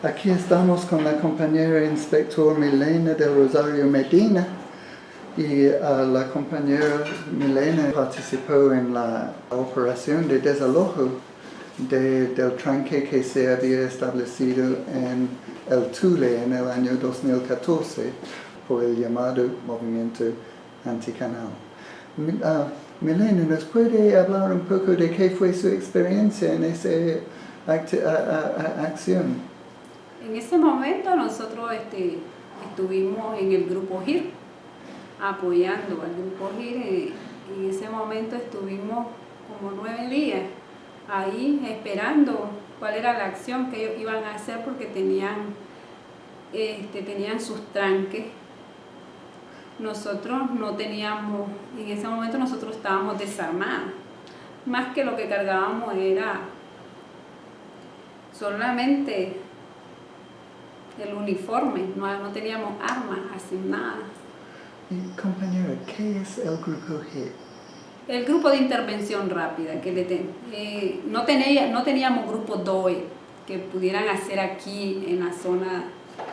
Aquí estamos con la compañera inspector Milena del Rosario Medina y uh, la compañera Milena participó en la operación de desalojo de, del tranque que se había establecido en el Tule en el año 2014 por el llamado movimiento anticanal. Uh, Milena, ¿nos puede hablar un poco de qué fue su experiencia en esa acción? En ese momento nosotros este, estuvimos en el grupo GIR, apoyando al grupo GIR. Eh, en ese momento estuvimos como nueve días ahí esperando cuál era la acción que ellos iban a hacer porque tenían, este, tenían sus tranques. Nosotros no teníamos, en ese momento nosotros estábamos desarmados. Más que lo que cargábamos era solamente el uniforme, no, no teníamos armas asignadas. Y compañera, ¿qué es el grupo G? El grupo de intervención rápida, que le eh, no, tenía, no teníamos grupo DOE que pudieran hacer aquí en la zona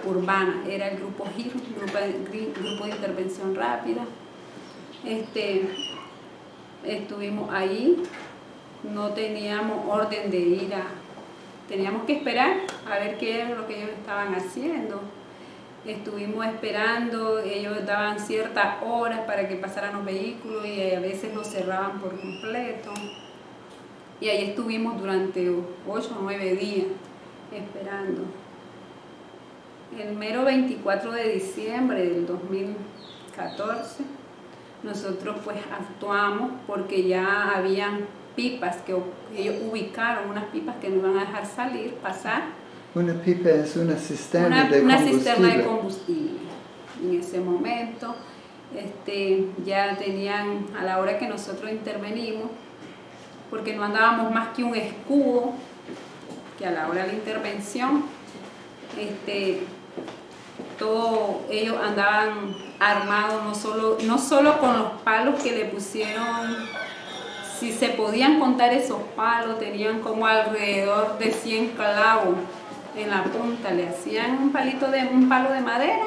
urbana, era el grupo grupo, grupo de intervención rápida. Este, estuvimos ahí, no teníamos orden de ir a teníamos que esperar a ver qué era lo que ellos estaban haciendo. Estuvimos esperando, ellos daban ciertas horas para que pasaran los vehículos y a veces los cerraban por completo. Y ahí estuvimos durante 8 o 9 días esperando. El mero 24 de diciembre del 2014, nosotros pues actuamos porque ya habían pipas que ellos ubicaron, unas pipas que no iban a dejar salir, pasar. Una pipa es una cisterna de una combustible. cisterna de combustible. En ese momento este, ya tenían, a la hora que nosotros intervenimos, porque no andábamos más que un escudo, que a la hora de la intervención, este, todos ellos andaban armados, no solo, no solo con los palos que le pusieron si se podían contar esos palos, tenían como alrededor de 100 clavos en la punta, le hacían un palito de un palo de madera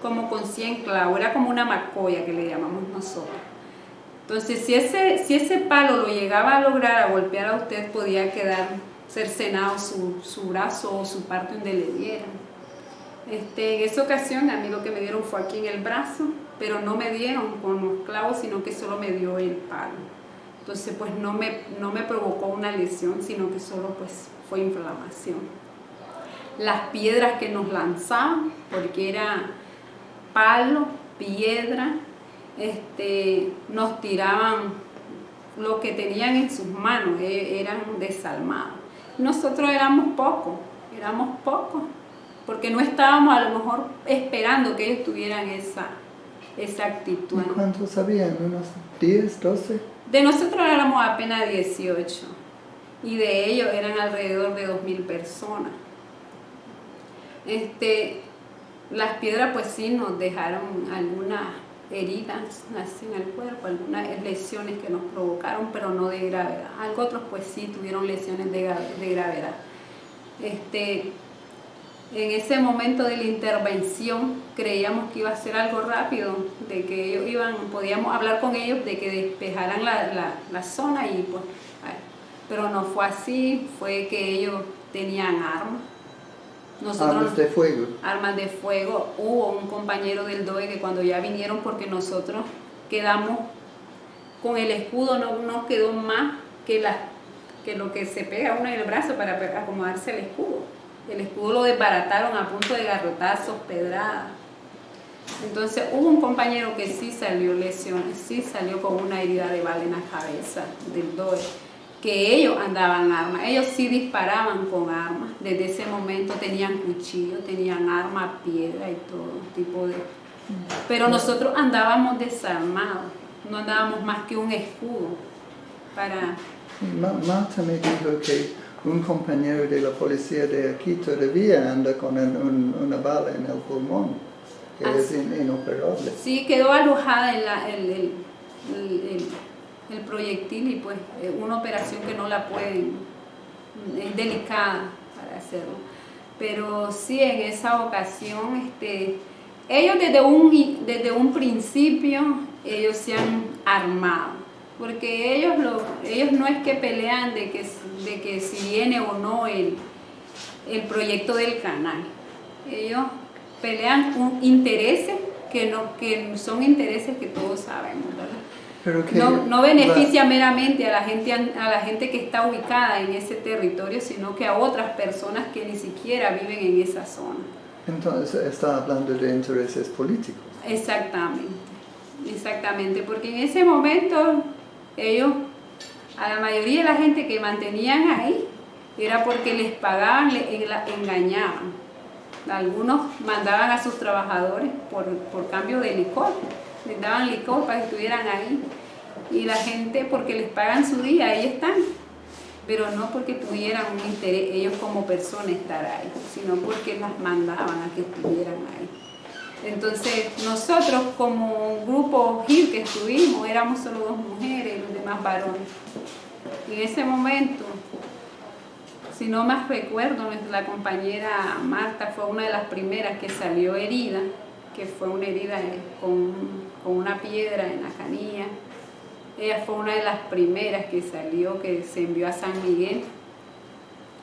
como con 100 clavos, era como una macoya que le llamamos nosotros. Entonces, si ese, si ese palo lo llegaba a lograr a golpear a usted, podía quedar cercenado su, su brazo o su parte donde le dieran. Este, en esa ocasión a mí lo que me dieron fue aquí en el brazo, pero no me dieron con los clavos, sino que solo me dio el palo. Entonces, pues no me, no me provocó una lesión, sino que solo pues fue inflamación. Las piedras que nos lanzaban, porque era palo, piedra, este, nos tiraban lo que tenían en sus manos, e, eran desalmados. Nosotros éramos pocos, éramos pocos, porque no estábamos a lo mejor esperando que ellos tuvieran esa, esa actitud. ¿Y cuántos habían? ¿Unos 10, 12? De nosotros éramos apenas 18 y de ellos eran alrededor de 2.000 personas. Este, las piedras pues sí nos dejaron algunas heridas en el cuerpo, algunas lesiones que nos provocaron, pero no de gravedad. Algo otros pues sí tuvieron lesiones de, de gravedad. Este, en ese momento de la intervención creíamos que iba a ser algo rápido, de que ellos iban, podíamos hablar con ellos de que despejaran la, zona y pues, pero no fue así, fue que ellos tenían armas. Armas de fuego. Armas de fuego. Hubo un compañero del DOE que cuando ya vinieron, porque nosotros quedamos con el escudo, no nos quedó más que, la, que lo que se pega uno en el brazo para acomodarse el escudo el escudo lo desbarataron a punto de garrotazos, pedradas. Entonces hubo un compañero que sí salió lesiones, sí salió con una herida de bala en la cabeza del DOE, que ellos andaban armas, ellos sí disparaban con armas, desde ese momento tenían cuchillo, tenían armas, piedra y todo tipo de... Pero nosotros andábamos desarmados, no andábamos más que un escudo para... Marta me dijo que un compañero de la policía de aquí todavía anda con una bala en el pulmón, que es inoperable. Sí, quedó alojada en el, el, proyectil y pues una operación que no la pueden, es delicada para hacerlo. pero sí en esa ocasión, este, ellos desde un, desde un principio, ellos se han armado, porque ellos, lo, ellos no es que pelean de que, de que si viene o no el, el proyecto del canal, ellos pelean con intereses que, no, que son intereses que todos sabemos, ¿verdad? Pero que no, no la- beneficia meramente a la gente a la gente que está ubicada en ese territorio, sino que a otras personas que ni siquiera viven en esa zona. entonces está hablando de intereses políticos. Exactamente, exactamente, porque en ese momento ellos, a la mayoría de la gente que mantenían ahí, era porque les pagaban, les engañaban. Algunos mandaban a sus trabajadores por, por cambio de licor, les daban licor para que estuvieran ahí. Y la gente, porque les pagan su día, ahí están. Pero no porque tuvieran un interés ellos como personas estar ahí, sino porque las mandaban a que estuvieran ahí. Entonces, nosotros como grupo GIL que estuvimos, éramos solo dos mujeres y los demás varones. En ese momento, si no más recuerdo, la compañera Marta fue una de las primeras que salió herida, que fue una herida con, con una piedra en la canilla. Ella fue una de las primeras que salió, que se envió a San Miguel.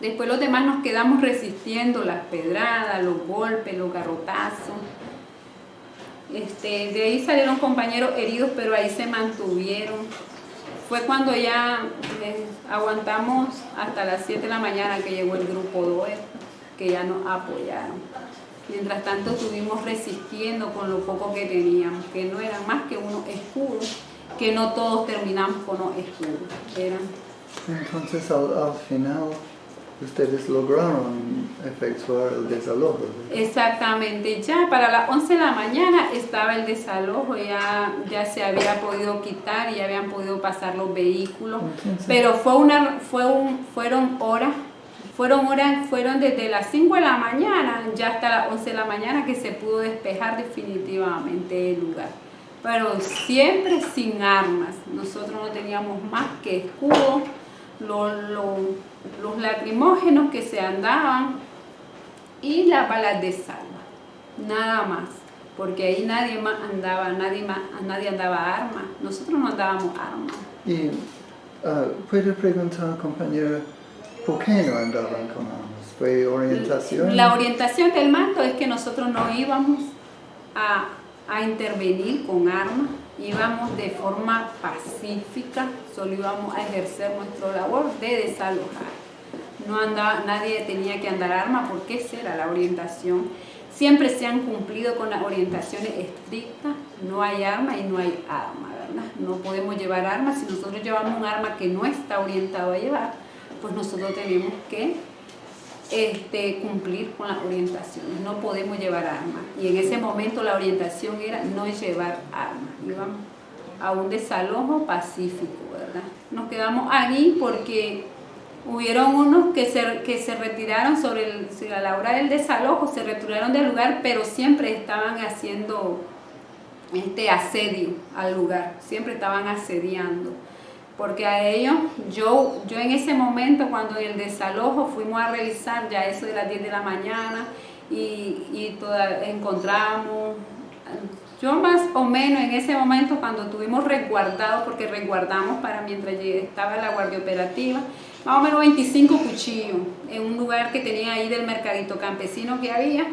Después los demás nos quedamos resistiendo las pedradas, los golpes, los garrotazos. Este, de ahí salieron compañeros heridos, pero ahí se mantuvieron. Fue cuando ya eh, aguantamos hasta las 7 de la mañana que llegó el grupo DOER, que ya nos apoyaron. Mientras tanto estuvimos resistiendo con lo poco que teníamos, que no eran más que unos escudos, que no todos terminamos con los escudos. Eran Entonces al, al final ustedes lograron efectuar el desalojo. ¿verdad? Exactamente, ya para las 11 de la mañana estaba el desalojo, ya, ya se había podido quitar, ya habían podido pasar los vehículos, Entonces- pero fue una, fue un, fueron horas, fueron horas, fueron desde las 5 de la mañana hasta las 11 de la mañana que se pudo despejar definitivamente el lugar. Pero siempre sin armas, nosotros no teníamos más que escudos, los, lacrimógenos que se andaban, y las balas de salva, nada más, porque ahí nadie más andaba, nadie más, nadie andaba armas, nosotros no andábamos armas. Y ah, puede preguntar, compañera, ¿por qué no andaban con armas? ¿Fue orientación? La orientación del mando es que nosotros no íbamos a, intervenir con armas, íbamos de forma pacífica, solo íbamos a ejercer nuestra labor de desalojar. No andaba, nadie tenía que andar armas porque esa era la orientación. Siempre se han cumplido con las orientaciones estrictas, no hay arma y no hay arma, ¿verdad? No podemos llevar armas, si nosotros llevamos un arma que no está orientado a llevar, pues nosotros tenemos que este, cumplir con las orientaciones, no podemos llevar armas. Y en ese momento la orientación era no llevar armas, íbamos a un desalojo pacífico, ¿verdad? Nos quedamos allí porque hubieron unos que se, que se retiraron sobre el, a la hora del desalojo, se retiraron del lugar, pero siempre estaban haciendo este asedio al lugar, siempre estaban asediando porque a ellos, yo, yo en ese momento cuando el desalojo fuimos a revisar ya eso de las 10 de la mañana y, y encontramos, yo más o menos en ese momento cuando tuvimos resguardado, porque resguardamos para mientras estaba la guardia operativa, más o menos 25 cuchillos en un lugar que tenía ahí del mercadito campesino que había.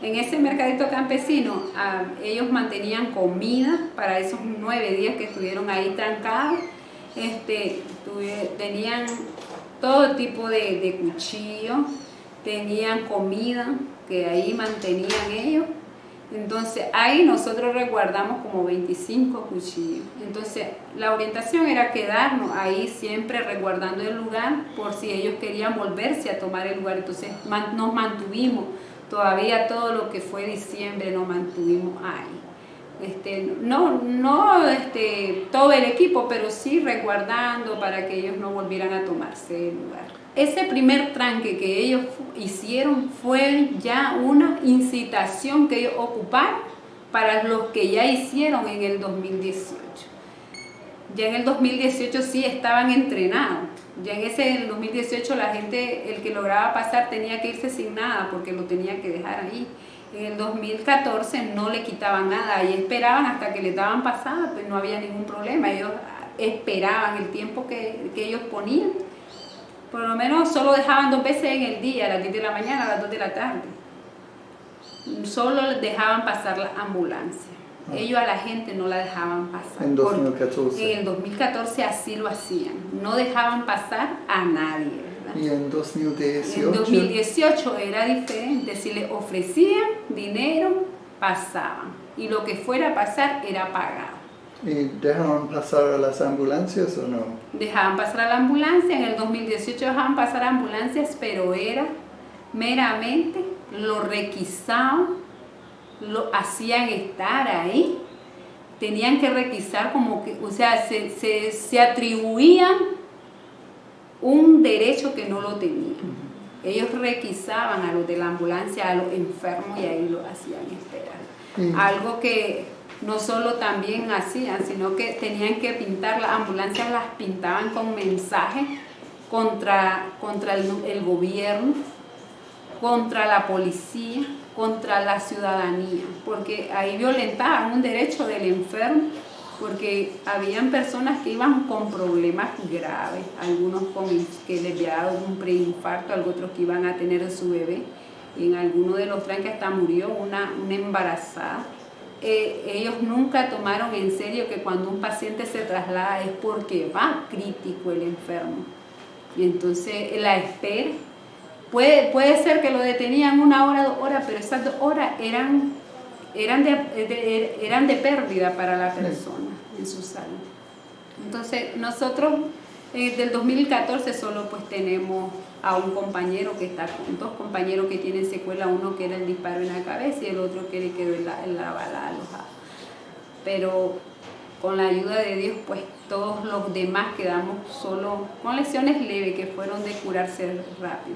En ese mercadito campesino ah, ellos mantenían comida para esos nueve días que estuvieron ahí trancados este, tenían todo tipo de, de cuchillos, tenían comida que ahí mantenían ellos. Entonces ahí nosotros resguardamos como 25 cuchillos. Entonces la orientación era quedarnos ahí siempre resguardando el lugar por si ellos querían volverse a tomar el lugar. Entonces nos mantuvimos, todavía todo lo que fue diciembre nos mantuvimos ahí este, no, no este, todo el equipo, pero sí resguardando para que ellos no volvieran a tomarse el lugar. Ese primer tranque que ellos hicieron fue ya una incitación que ellos ocuparon para los que ya hicieron en el 2018. Ya en el 2018 sí estaban entrenados. Ya en ese el 2018 la gente, el que lograba pasar tenía que irse sin nada porque lo tenía que dejar ahí. En el 2014 no le quitaban nada y esperaban hasta que le daban pasada, pues no había ningún problema. Ellos esperaban el tiempo que, que ellos ponían. Por lo menos solo dejaban dos veces en el día, a las 10 de la mañana, a las 2 de la tarde. Solo dejaban pasar la ambulancia. Ah. Ellos a la gente no la dejaban pasar. En Por- 2014. en el 2014 así lo hacían. No dejaban pasar a nadie. Y en 2018. En 2018 era diferente. Si les ofrecían dinero, pasaban. Y lo que fuera a pasar era pagado. ¿Y dejaron pasar a las ambulancias o no? Dejaban pasar a la ambulancia. En el 2018 dejaban pasar a ambulancias, pero era meramente lo requisaban, lo hacían estar ahí. Tenían que requisar como que, o sea, se, se, se atribuían un derecho que no lo tenían. Ellos requisaban a los de la ambulancia, a los enfermos y ahí lo hacían esperar. Algo que no solo también hacían, sino que tenían que pintar, las ambulancias las pintaban con mensajes contra, contra el, el gobierno, contra la policía, contra la ciudadanía, porque ahí violentaban un derecho del enfermo, porque habían personas que iban con problemas graves, algunos con que les había dado un preinfarto, otros que iban a tener su bebé, en alguno de los tranques hasta murió una, una embarazada. Eh, ellos nunca tomaron en serio que cuando un paciente se traslada es porque va crítico el enfermo. Y entonces la espera, puede, puede ser que lo detenían una hora, dos horas, pero esas dos horas eran, eran, de, eran de pérdida para la persona en su salud. Entonces nosotros eh, del 2014 solo pues tenemos a un compañero que está con dos compañeros que tienen secuela, uno que era el disparo en la cabeza y el otro que le quedó en la, en la bala alojada. Pero con la ayuda de Dios pues todos los demás quedamos solo con lesiones leves que fueron de curarse rápido.